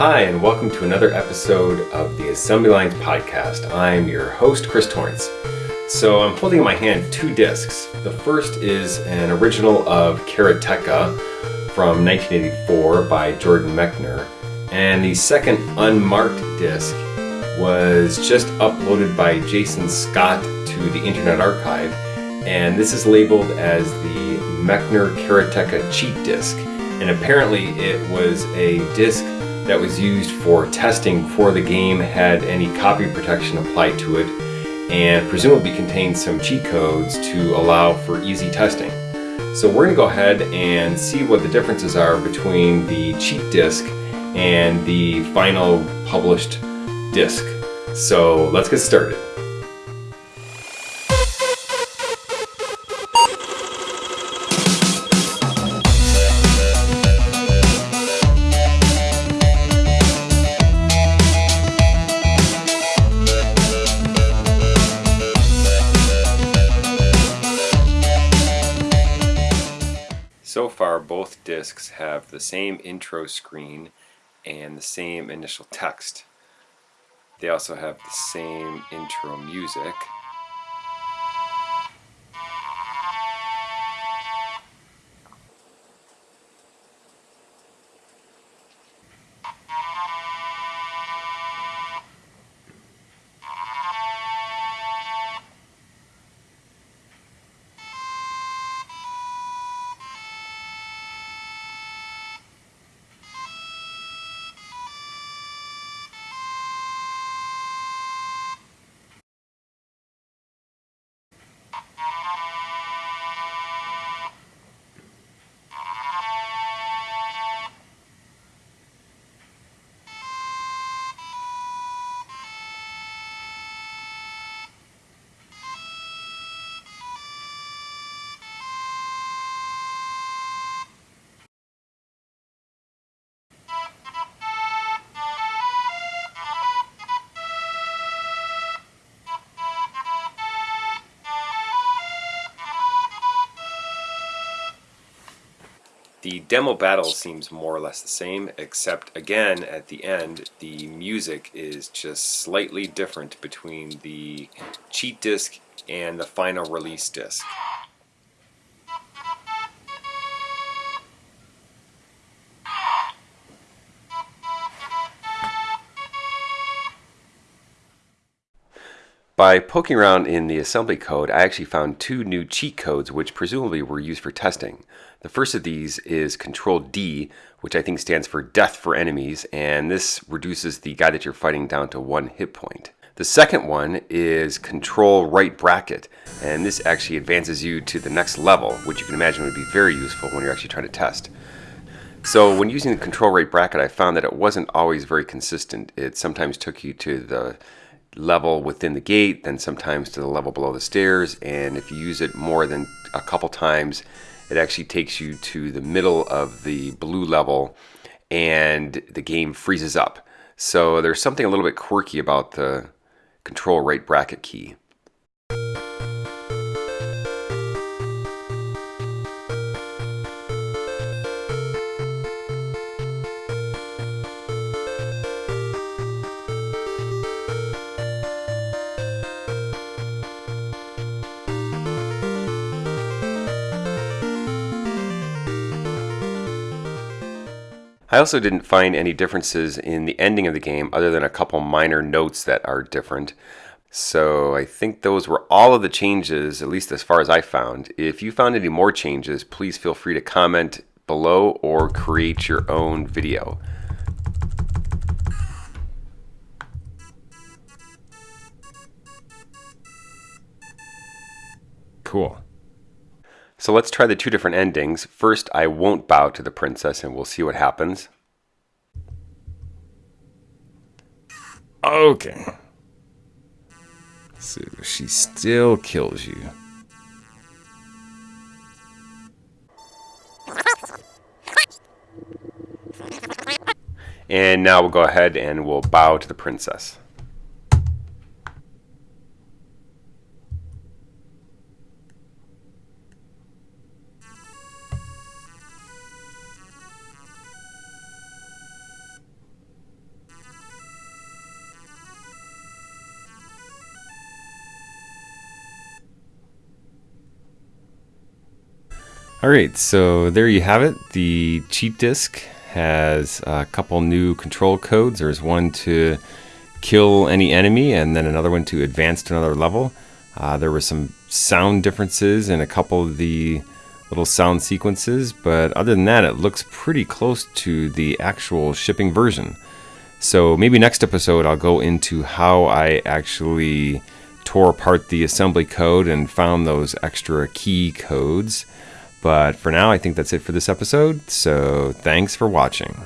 Hi, and welcome to another episode of the Assembly Lines podcast. I'm your host, Chris Torrence. So, I'm holding in my hand two discs. The first is an original of Karateka from 1984 by Jordan Mechner, and the second unmarked disc was just uploaded by Jason Scott to the Internet Archive, and this is labeled as the Mechner Karateka cheat disc. And apparently, it was a disc that was used for testing before the game had any copy protection applied to it and presumably contained some cheat codes to allow for easy testing. So we're going to go ahead and see what the differences are between the cheat disk and the final published disk. So let's get started. So far, both discs have the same intro screen and the same initial text. They also have the same intro music. The demo battle seems more or less the same, except again at the end the music is just slightly different between the cheat disc and the final release disc. By poking around in the assembly code, I actually found two new cheat codes which presumably were used for testing. The first of these is Control D, which I think stands for Death for Enemies, and this reduces the guy that you're fighting down to one hit point. The second one is Control Right Bracket, and this actually advances you to the next level, which you can imagine would be very useful when you're actually trying to test. So when using the Control Right Bracket, I found that it wasn't always very consistent. It sometimes took you to the level within the gate, then sometimes to the level below the stairs. And if you use it more than a couple times, it actually takes you to the middle of the blue level and the game freezes up. So there's something a little bit quirky about the control right bracket key. I also didn't find any differences in the ending of the game other than a couple minor notes that are different. So I think those were all of the changes, at least as far as I found. If you found any more changes, please feel free to comment below or create your own video. Cool. So let's try the two different endings. First, I won't bow to the princess and we'll see what happens. Okay. So she still kills you. And now we'll go ahead and we'll bow to the princess. All right, so there you have it. The cheat disk has a couple new control codes. There's one to kill any enemy, and then another one to advance to another level. Uh, there were some sound differences in a couple of the little sound sequences, but other than that, it looks pretty close to the actual shipping version. So maybe next episode I'll go into how I actually tore apart the assembly code and found those extra key codes. But for now, I think that's it for this episode. So thanks for watching.